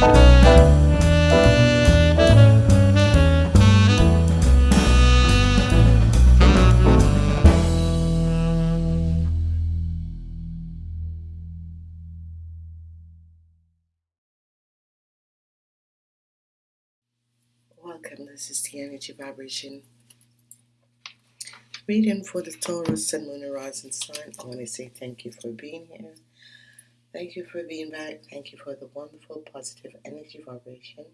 Welcome. This is the energy vibration reading for the Taurus and Moon Horizon sign. I want to say thank you for being here. Thank you for being back. Thank you for the wonderful positive energy vibration.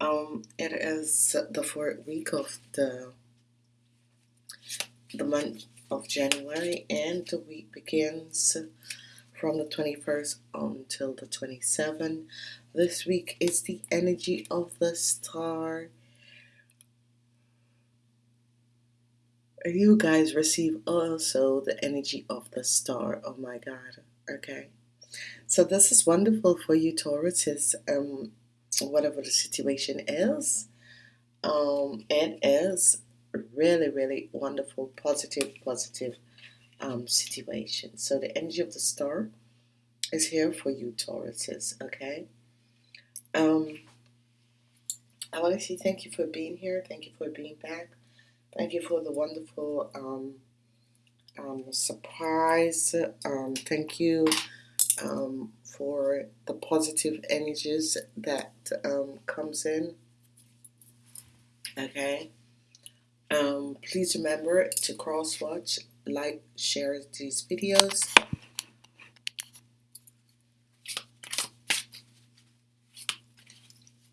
Um, it is the fourth week of the the month of January, and the week begins from the 21st until the 27th. This week is the energy of the star. You guys receive also the energy of the star. Oh my God. Okay. So this is wonderful for you, Taurus. um, whatever the situation is. Um, it is really, really wonderful, positive, positive um, situation. So the energy of the star is here for you, Tauruses. Okay. Um, I want to say thank you for being here. Thank you for being back. Thank you for the wonderful um, um, surprise. Um, thank you um, for the positive energies that um, comes in. Okay. Um, please remember to cross watch, like, share these videos.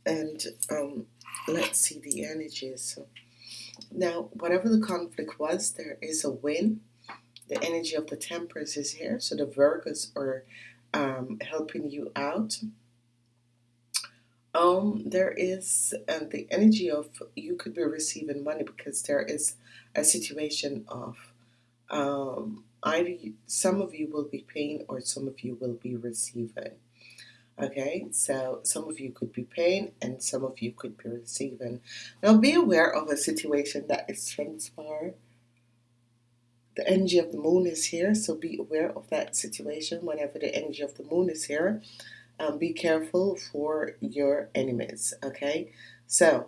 And um, let's see the energies. Now, whatever the conflict was, there is a win. The energy of the Temperance is here, so the Virgos are um, helping you out. Um, there is uh, the energy of you could be receiving money because there is a situation of um, either some of you will be paying or some of you will be receiving. Okay, so some of you could be paying and some of you could be receiving. Now be aware of a situation that is transpired. The energy of the moon is here, so be aware of that situation whenever the energy of the moon is here. Um, be careful for your enemies. Okay, so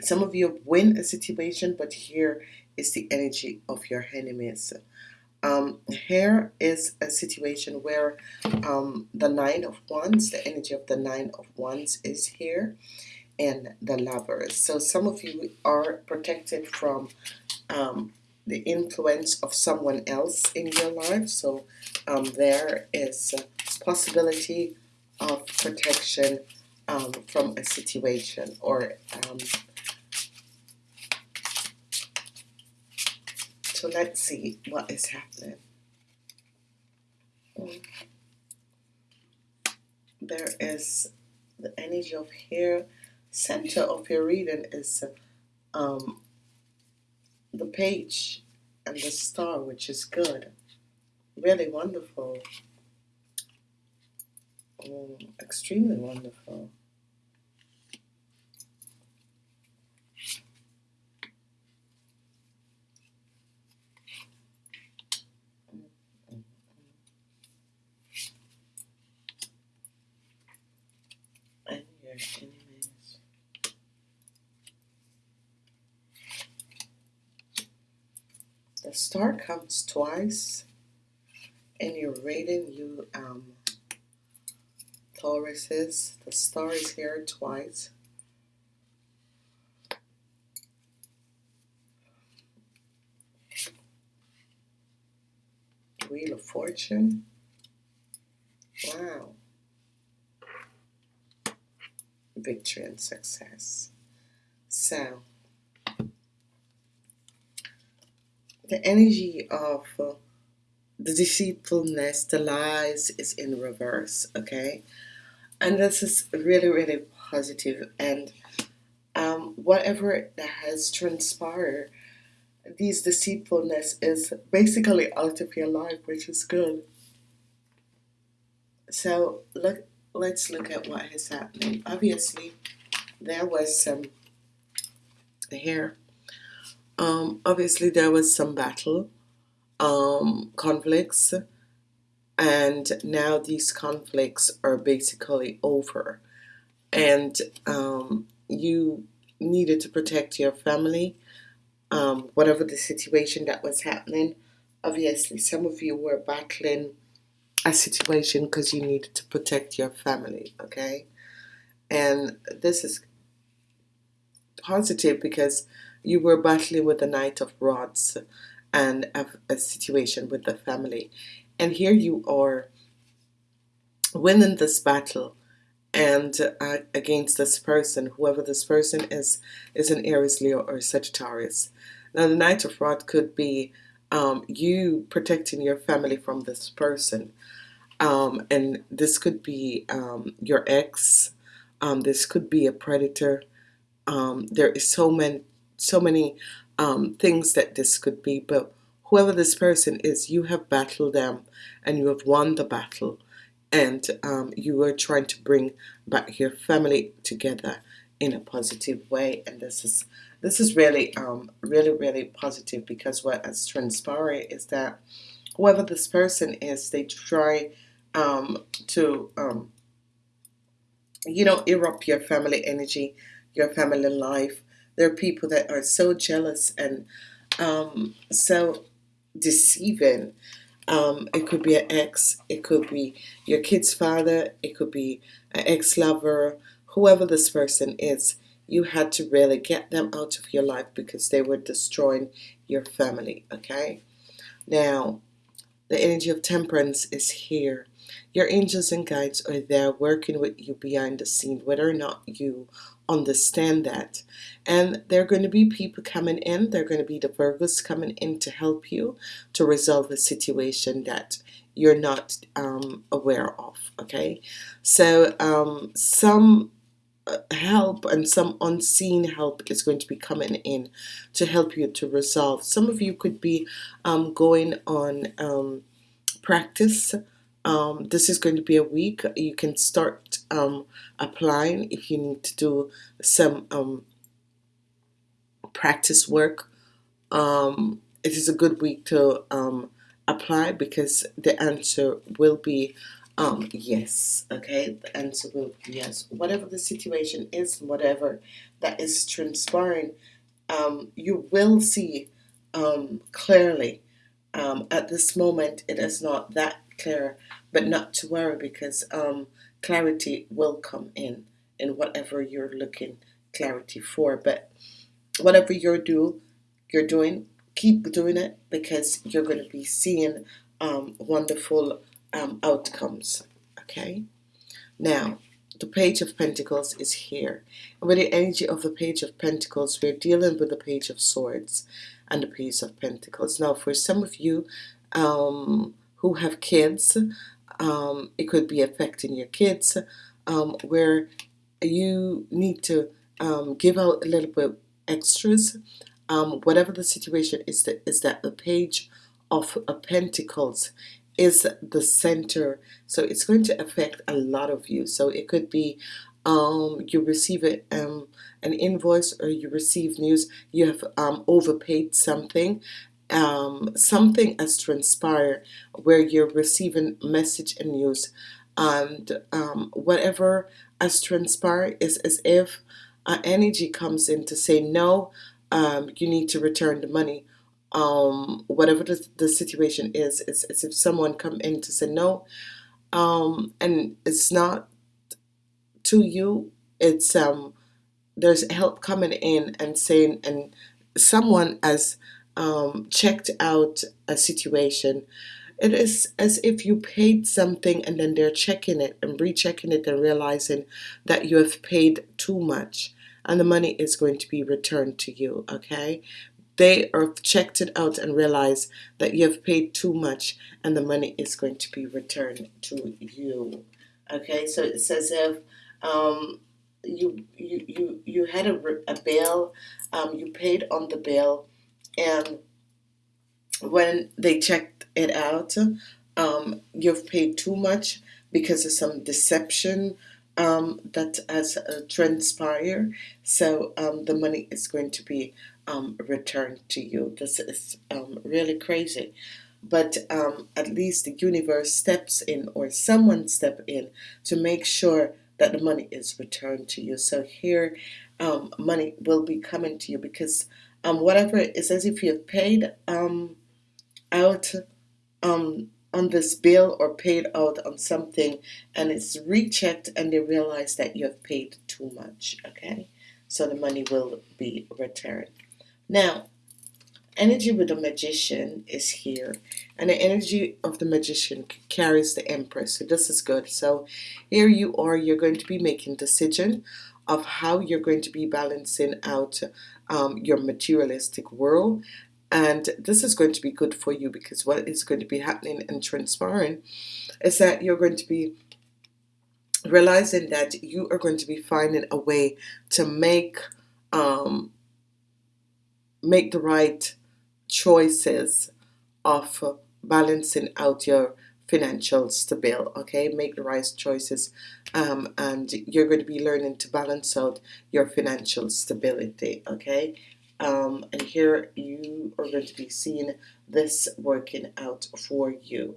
some of you win a situation, but here is the energy of your enemies. Um, here is a situation where um, the nine of wands, the energy of the nine of wands is here, and the lovers. So some of you are protected from um, the influence of someone else in your life. So um, there is a possibility of protection um, from a situation or um, So let's see what is happening. There is the energy of here. Center of your reading is um, the page and the star, which is good. Really wonderful. Oh, extremely wonderful. enemies. The star comes twice in your reading, you um, Tauruses. The star is here twice. Wheel of Fortune. Wow victory and success. So, the energy of uh, the deceitfulness, the lies is in reverse, okay? And this is really, really positive. and um, whatever that has transpired, these deceitfulness is basically out of your life, which is good. So look let's look at what has happened. Obviously, there was some here. Um, obviously, there was some battle, um, conflicts, and now these conflicts are basically over. And um, you needed to protect your family. Um, whatever the situation that was happening obviously some of you were battling a situation because you needed to protect your family okay? And this is positive because you were battling with the knight of rods and a, a situation with the family. And here you are winning this battle and uh, against this person whoever this person is is an Aries Leo or Sagittarius. Now the Knight of Rod could be um, you protecting your family from this person. Um, and this could be um, your ex. Um, this could be a predator. Um, there is so many so many um, things that this could be but whoever this person is you have battled them and you have won the battle and um, you are trying to bring back your family together in a positive way. And this is this is really um, really really positive because what has transpired is that whoever this person is they try um, to um, you know erupt your family energy your family life there are people that are so jealous and um, so deceiving. Um, it could be an ex it could be your kid's father it could be an ex-lover whoever this person is. You had to really get them out of your life because they were destroying your family okay? Now the energy of temperance is here your angels and guides are there working with you behind the scene whether or not you understand that. And there are going to be people coming in they're going to be the Virgos coming in to help you to resolve a situation that you're not um, aware of okay? So um, some uh, help and some unseen help is going to be coming in to help you to resolve. Some of you could be um, going on um, practice um, this is going to be a week. You can start um, applying if you need to do some um, practice work. Um, it is a good week to um, apply because the answer will be um, yes okay? The answer will be yes. Whatever the situation is whatever that is transpiring you will see clearly at this moment it is not that clear but not to worry because um, clarity will come in in whatever you're looking clarity for. But whatever you're do you're doing keep doing it because you're going to be seeing um, wonderful um, outcomes okay? Now the page of Pentacles is here. And with the energy of the page of Pentacles we're dealing with the page of swords and the page of Pentacles. Now for some of you um, who have kids um, it could be affecting your kids um, where you need to um, give out a little bit extras um, whatever the situation is that is that the page of a Pentacles is the center. So it's going to affect a lot of you. So it could be um, you receive it um, an invoice or you receive news you have um, overpaid something um, something has transpired where you're receiving message and news and um, whatever has transpired is as if an energy comes in to say no um, you need to return the money. Um, whatever the, the situation is it's as if someone come in to say no um, and it's not to you it's um there's help coming in and saying and someone as um, checked out a situation. It is as if you paid something and then they're checking it and rechecking it and realizing that you have paid too much and the money is going to be returned to you okay? They are checked it out and realize that you have paid too much and the money is going to be returned to you okay? So it says if um, you you you you had a, a bill um, you paid on the bill and when they checked it out um, you've paid too much because of some deception um, that has uh, transpired. So um, the money is going to be um, returned to you. This is um, really crazy. But um, at least the universe steps in or someone step in to make sure that the money is returned to you. So here money will be coming to you because um, whatever it's as if you've paid um, out um, on this bill or paid out on something and it's rechecked and they realize that you have paid too much okay? So the money will be returned. Now energy with the magician is here and the energy of the magician carries the empress. So this is good. So here you are you're going to be making decision of how you're going to be balancing out um, your materialistic world. And this is going to be good for you because what is going to be happening and transpiring is that you're going to be realizing that you are going to be finding a way to make um, make the right choices of balancing out your financial stability okay? Make the right choices um, and you're going to be learning to balance out your financial stability okay? Um, and here you are going to be seeing this working out for you.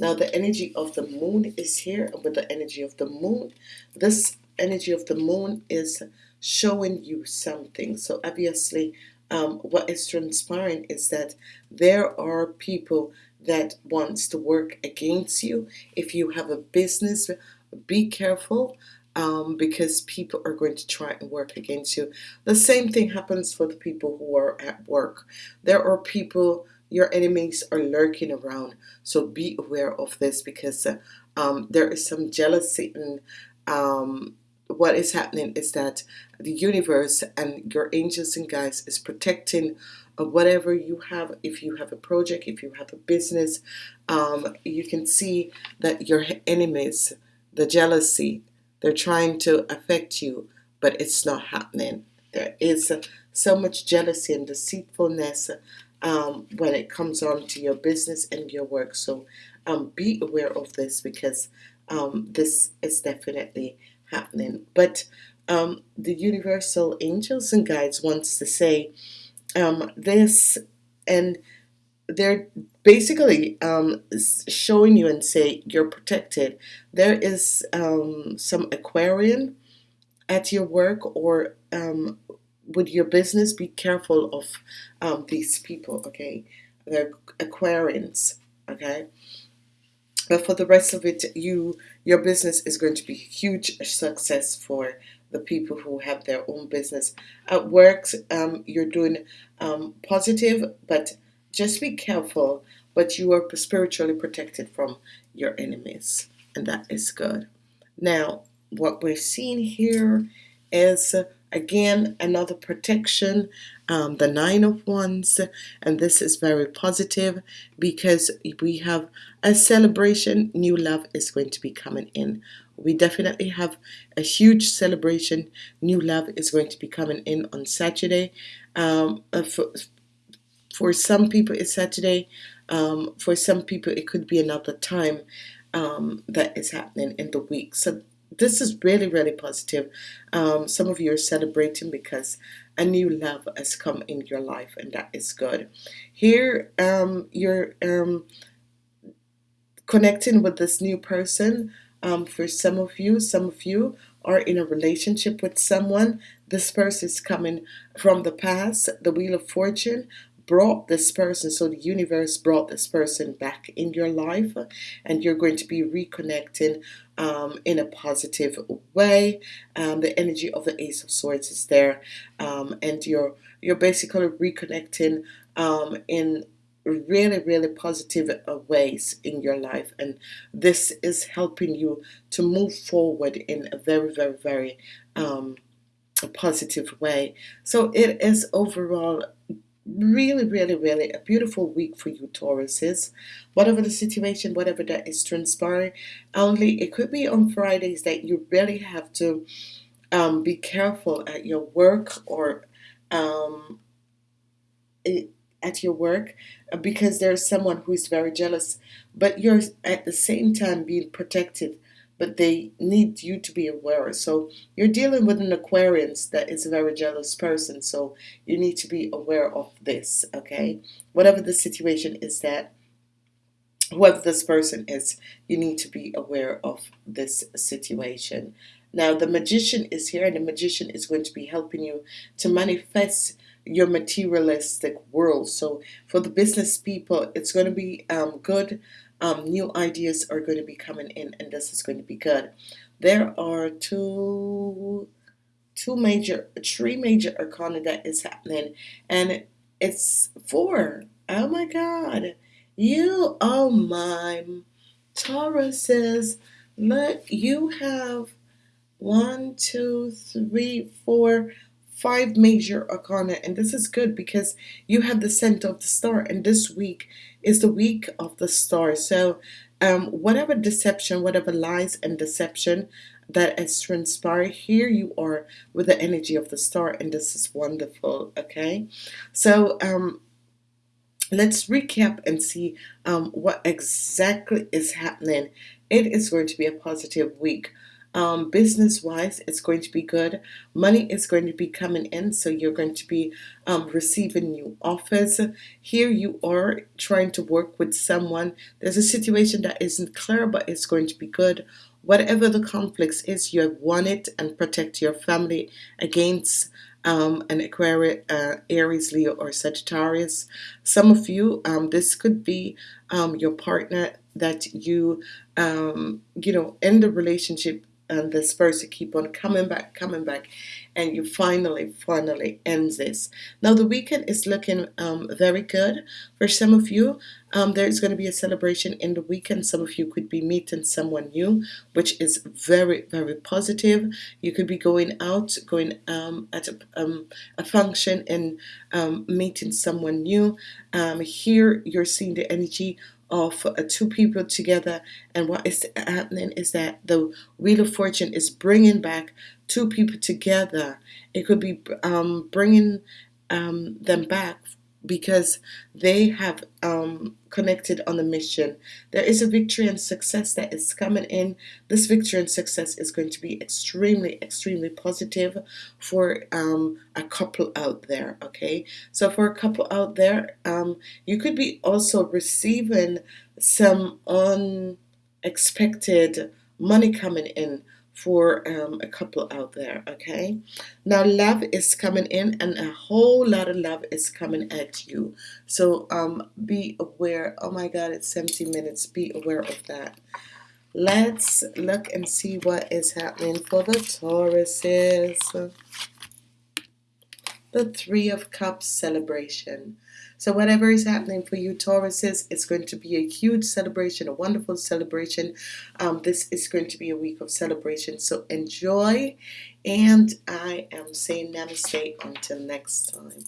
Now the energy of the moon is here with the energy of the moon this energy of the moon is showing you something. So obviously um, what is transpiring is that there are people that wants to work against you. If you have a business be careful um, because people are going to try and work against you. The same thing happens for the people who are at work. There are people your enemies are lurking around. So be aware of this because uh, um, there is some jealousy and um, what is happening is that the universe and your angels and guides is protecting uh, whatever you have. If you have a project if you have a business um, you can see that your enemies the jealousy they're trying to affect you but it's not happening. There is so much jealousy and deceitfulness um, when it comes on to your business and your work. So um, be aware of this because um, this is definitely happening. But um, the universal angels and guides wants to say um, this and they're basically um, showing you and say you're protected. There is um, some Aquarian at your work or um, with your business be careful of um, these people okay? They're Aquarians okay? But for the rest of it you your business is going to be huge success for the people who have their own business. At work um, you're doing um, positive but just be careful but you are spiritually protected from your enemies and that is good. Now what we're seeing here is again another protection um, the nine of wands and this is very positive because we have a celebration. New love is going to be coming in. We definitely have a huge celebration. New love is going to be coming in on Saturday. Um, uh, for, for some people it's Saturday. Um, for some people it could be another time um, that is happening in the week. So this is really really positive. Um, some of you are celebrating because a new love has come in your life and that is good. Here um, you're um, connecting with this new person um, for some of you. Some of you are in a relationship with someone. This person is coming from the past the wheel of fortune brought this person so the universe brought this person back in your life and you're going to be reconnecting um, in a positive way. Um, the energy of the ace of swords is there um, and you're you're basically reconnecting um, in really really positive uh, ways in your life. And this is helping you to move forward in a very very very um, positive way. So it is overall really really really a beautiful week for you Tauruses. Whatever the situation whatever that is transpiring only it could be on Fridays that you really have to um, be careful at your work or um, at your work uh, because there's someone who is very jealous but you're at the same time being protected but they need you to be aware. So you're dealing with an Aquarius that is a very jealous person. So you need to be aware of this, okay? Whatever the situation is that whoever this person is, you need to be aware of this situation. Now, the magician is here, and the magician is going to be helping you to manifest your materialistic world. So, for the business people, it's going to be um, good. Um, new ideas are going to be coming in, and this is going to be good. There are two, two major, three major arcana that is happening, and it's four. Oh my God! You, oh my, Tauruses, look, you have one, two, three, four, five major arcana, and this is good because you have the scent of the star, and this week is the week of the star. So, um, whatever deception, whatever lies and deception that has transpired, here you are with the energy of the star, and this is wonderful. Okay, so um, let's recap and see um, what exactly is happening. It is going to be a positive week. Um, business wise, it's going to be good. Money is going to be coming in, so you're going to be um, receiving new offers. Here you are trying to work with someone. There's a situation that isn't clear, but it's going to be good. Whatever the conflicts is, you have won it and protect your family against um, an Aquarius, uh, Aries, Leo, or Sagittarius. Some of you, um, this could be um, your partner that you, um, you know, in the relationship and this person keep on coming back, coming back, and you finally, finally end this. Now the weekend is looking um, very good for some of you. Um, there's going to be a celebration in the weekend. Some of you could be meeting someone new, which is very, very positive. You could be going out, going um, at a, um, a function and um, meeting someone new. Um, here you're seeing the energy of uh, two people together. And what is happening is that the wheel of fortune is bringing back two people together. It could be um, bringing um, them back because they have um, connected on the mission. There is a victory and success that is coming in. This victory and success is going to be extremely, extremely positive for um, a couple out there. Okay, so for a couple out there, um, you could be also receiving some unexpected money coming in for um, a couple out there okay? Now love is coming in and a whole lot of love is coming at you. So um be aware oh my god it's 17 minutes be aware of that. Let's look and see what is happening for the Tauruses. The three of cups celebration so whatever is happening for you Tauruses, it's going to be a huge celebration, a wonderful celebration. Um, this is going to be a week of celebration. So enjoy. And I am saying namaste until next time.